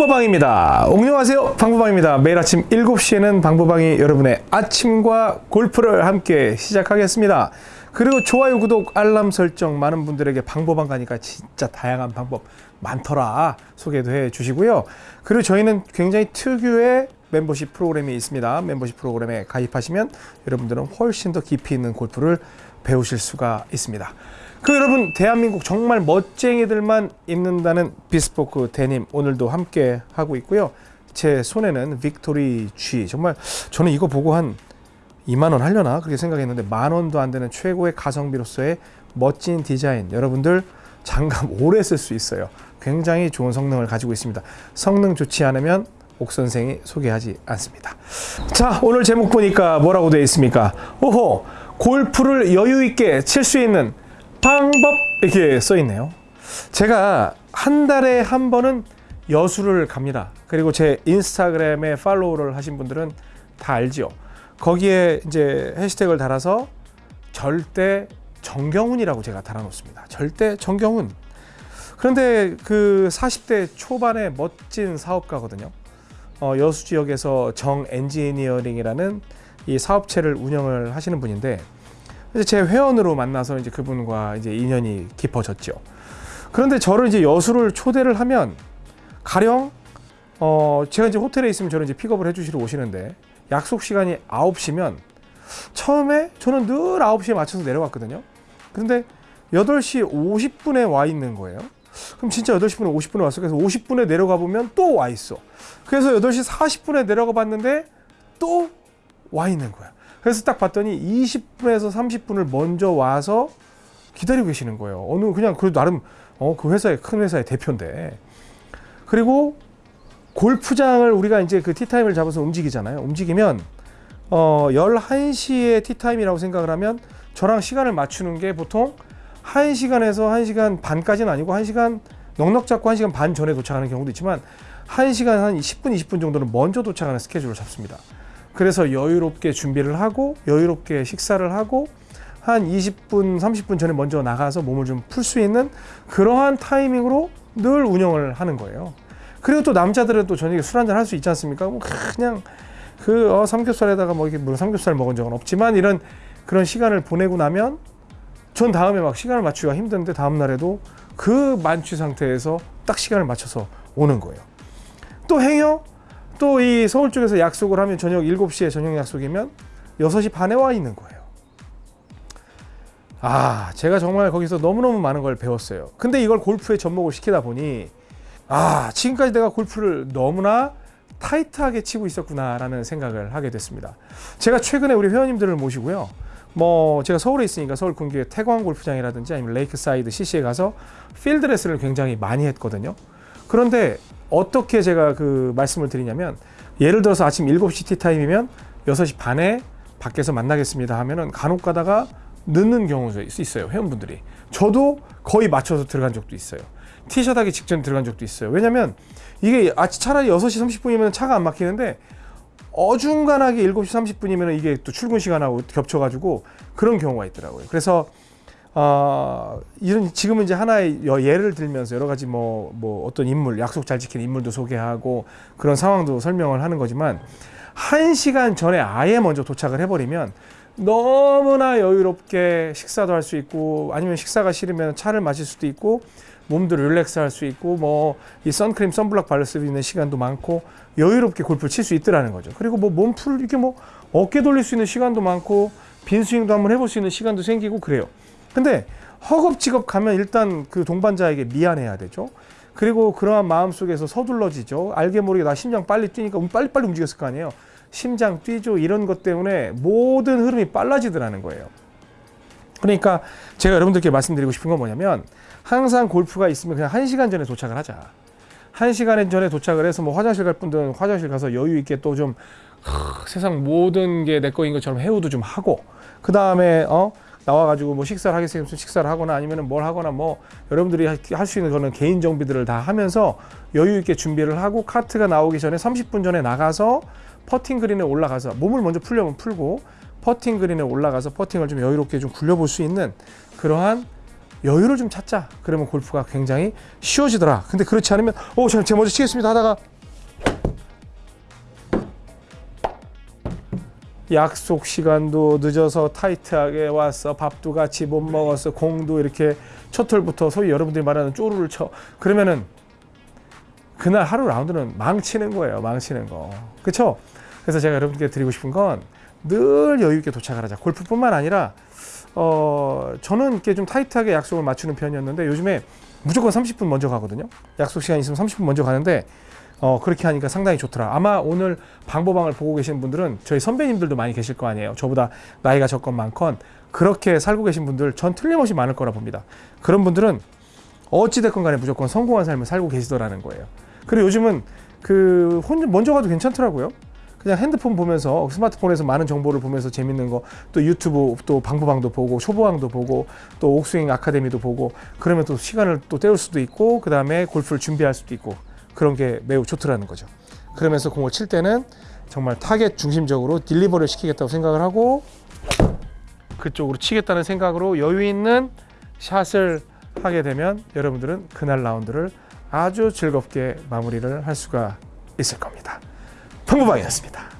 방보방입니다. 안녕하세요. 방보방입니다. 매일 아침 7시에는 방보방이 여러분의 아침과 골프를 함께 시작하겠습니다. 그리고 좋아요, 구독, 알람 설정 많은 분들에게 방보방 가니까 진짜 다양한 방법 많더라 소개도 해 주시고요. 그리고 저희는 굉장히 특유의 멤버십 프로그램이 있습니다. 멤버십 프로그램에 가입하시면 여러분들은 훨씬 더 깊이 있는 골프를 배우실 수가 있습니다. 그 여러분 대한민국 정말 멋쟁이들만 입는다는 비스포크 데님 오늘도 함께 하고 있고요. 제 손에는 빅토리 G 정말 저는 이거 보고 한 2만 원 하려나 그렇게 생각했는데 만 원도 안 되는 최고의 가성비로서의 멋진 디자인 여러분들 장갑 오래 쓸 수 있어요. 굉장히 좋은 성능을 가지고 있습니다. 성능 좋지 않으면 옥 선생이 소개하지 않습니다. 자 오늘 제목 보니까 뭐라고 되어 있습니까? 오호 골프를 여유 있게 칠 수 있는 방법 이렇게 써 있네요. 제가 한 달에 한 번은 여수를 갑니다. 그리고 제 인스타그램에 팔로우를 하신 분들은 다 알지요. 거기에 이제 해시태그를 달아서 절대 정경훈이라고 제가 달아놓습니다. 절대 정경훈. 그런데 그 40대 초반의 멋진 사업가거든요. 어, 여수 지역에서 정 엔지니어링이라는 이 사업체를 운영을 하시는 분인데 이제 제 회원으로 만나서 이제 그분과 이제 인연이 깊어졌죠. 그런데 저를 이제 여수를 초대를 하면 가령 어 제가 이제 호텔에 있으면 저를 이제 픽업을 해주시러 오시는데 약속 시간이 9시면 처음에 저는 늘 9시에 맞춰서 내려갔거든요. 근데 8시 50분에 와 있는 거예요. 그럼 진짜 8시 분에 50분에 왔어. 그래서 50분에 내려가 보면 또 와 있어. 그래서 8시 40분에 내려가 봤는데 또 와 있는 거야. 그래서 딱 봤더니 20분에서 30분을 먼저 와서 기다리고 계시는 거예요. 어느 그냥 그 나름 어, 그 회사의 큰 회사의 대표인데. 그리고 골프장을 우리가 이제 그 티타임을 잡아서 움직이잖아요. 움직이면 어 11시에 티타임이라고 생각을 하면 저랑 시간을 맞추는 게 보통 1시간에서 1시간 반까지는 아니고 1시간 넉넉 잡고 1시간 반 전에 도착하는 경우도 있지만 1시간 한 10분 20분 정도는 먼저 도착하는 스케줄을 잡습니다. 그래서 여유롭게 준비를 하고 여유롭게 식사를 하고 한 20분 30분 전에 먼저 나가서 몸을 좀 풀 수 있는 그러한 타이밍으로 늘 운영을 하는 거예요. 그리고 또 남자들은 또 저녁에 술 한잔 할 수 있지 않습니까? 뭐 그냥 그 어, 삼겹살에다가 뭐 이렇게 물론 삼겹살 먹은 적은 없지만 이런 그런 시간을 보내고 나면 전 다음에 막 시간을 맞추기가 힘든데 다음 날에도 그 만취 상태에서 딱 시간을 맞춰서 오는 거예요. 또 행여 또 이 서울 쪽에서 약속을 하면 저녁 7시에 저녁 약속이면 6시 반에 와 있는 거예요. 아, 제가 정말 거기서 너무너무 많은 걸 배웠어요. 근데 이걸 골프에 접목을 시키다 보니 아, 지금까지 내가 골프를 너무나 타이트하게 치고 있었구나 라는 생각을 하게 됐습니다. 제가 최근에 우리 회원님들을 모시고요. 뭐 제가 서울에 있으니까 서울 근교의 태광 골프장이라든지 아니면 레이크사이드 CC에 가서 필드 레슨을 굉장히 많이 했거든요. 그런데 어떻게 제가 그 말씀을 드리냐면 예를 들어서 아침 7시 티타임이면 6시 반에 밖에서 만나겠습니다 하면은 간혹 가다가 늦는 경우도 있어요 회원분들이. 저도 거의 맞춰서 들어간 적도 있어요. 티샷 하기 직전에 들어간 적도 있어요. 왜냐면 이게 아침 차라리 6시 30분이면 차가 안 막히는데 어중간하게 7시 30분이면 이게 또 출근 시간하고 겹쳐가지고 그런 경우가 있더라고요. 그래서 어, 이런 지금은 이제 하나의 예를 들면서 여러 가지 뭐, 뭐 어떤 인물 약속 잘 지키는 인물도 소개하고 그런 상황도 설명을 하는 거지만 한 시간 전에 아예 먼저 도착을 해버리면 너무나 여유롭게 식사도 할 수 있고 아니면 식사가 싫으면 차를 마실 수도 있고 몸도 릴렉스 할 수 있고 뭐 이 선크림 선블럭 바를 수 있는 시간도 많고 여유롭게 골프를 칠수 있더라는 거죠. 그리고 뭐 몸풀 이렇게 뭐 어깨 돌릴 수 있는 시간도 많고 빈 스윙도 한번 해볼 수 있는 시간도 생기고 그래요 근데 허겁지겁 가면 일단 그 동반자에게 미안해야 되죠. 그리고 그러한 마음 속에서 서둘러지죠. 알게 모르게 나 심장 빨리 뛰니까 빨리빨리 움직였을 거 아니에요. 심장 뛰죠. 이런 것 때문에 모든 흐름이 빨라지더라는 거예요. 그러니까 제가 여러분들께 말씀드리고 싶은 건 뭐냐면 항상 골프가 있으면 그냥 한 시간 전에 도착을 하자. 한 시간 전에 도착을 해서 뭐 화장실 갈 분들은 화장실 가서 여유 있게 또 좀 세상 모든 게 내 거인 것처럼 해우도 좀 하고 그 다음에 어 나와가지고 뭐 식사를 하겠으면 식사를 하거나 아니면 뭘 하거나 뭐 여러분들이 할 수 있는 거는 개인 정비들을 다 하면서 여유 있게 준비를 하고 카트가 나오기 전에 30분 전에 나가서 퍼팅 그린에 올라가서 몸을 먼저 풀려면 풀고 퍼팅 그린에 올라가서 퍼팅을 좀 여유롭게 좀 굴려볼 수 있는 그러한 여유를 좀 찾자. 그러면 골프가 굉장히 쉬워지더라. 근데 그렇지 않으면 어, 제가 먼저 치겠습니다 하다가 약속 시간도 늦어서 타이트하게 왔어 밥도 같이 못 먹었어 공도 이렇게 첫 홀부터 소위 여러분들이 말하는 쪼르를 쳐. 그러면은 그날 하루 라운드는 망치는 거예요 망치는 거. 그렇죠 그래서 제가 여러분께 드리고 싶은 건 늘 여유 있게 도착을 하자. 골프뿐만 아니라 어 저는 이렇게 좀 타이트하게 약속을 맞추는 편이었는데 요즘에 무조건 30분 먼저 가거든요. 약속 시간 있으면 30분 먼저 가는데 어, 그렇게 하니까 상당히 좋더라. 아마 오늘 방보방을 보고 계신 분들은 저희 선배님들도 많이 계실 거 아니에요. 저보다 나이가 적건 많건 그렇게 살고 계신 분들 전 틀림없이 많을 거라 봅니다. 그런 분들은 어찌됐건 간에 무조건 성공한 삶을 살고 계시더라는 거예요. 그리고 요즘은 그 혼자 먼저 가도 괜찮더라고요. 그냥 핸드폰 보면서 스마트폰에서 많은 정보를 보면서 재밌는 거 또 유튜브 또 방보방도 보고 초보왕도 보고 또 옥스윙 아카데미도 보고 그러면 또 시간을 또 때울 수도 있고 그 다음에 골프를 준비할 수도 있고 그런 게 매우 좋더라는 거죠. 그러면서 공을 칠 때는 정말 타겟 중심적으로 deliver를 시키겠다고 생각을 하고 그쪽으로 치겠다는 생각으로 여유 있는 샷을 하게 되면 여러분들은 그날 라운드를 아주 즐겁게 마무리를 할 수가 있을 겁니다. 방구방이었습니다.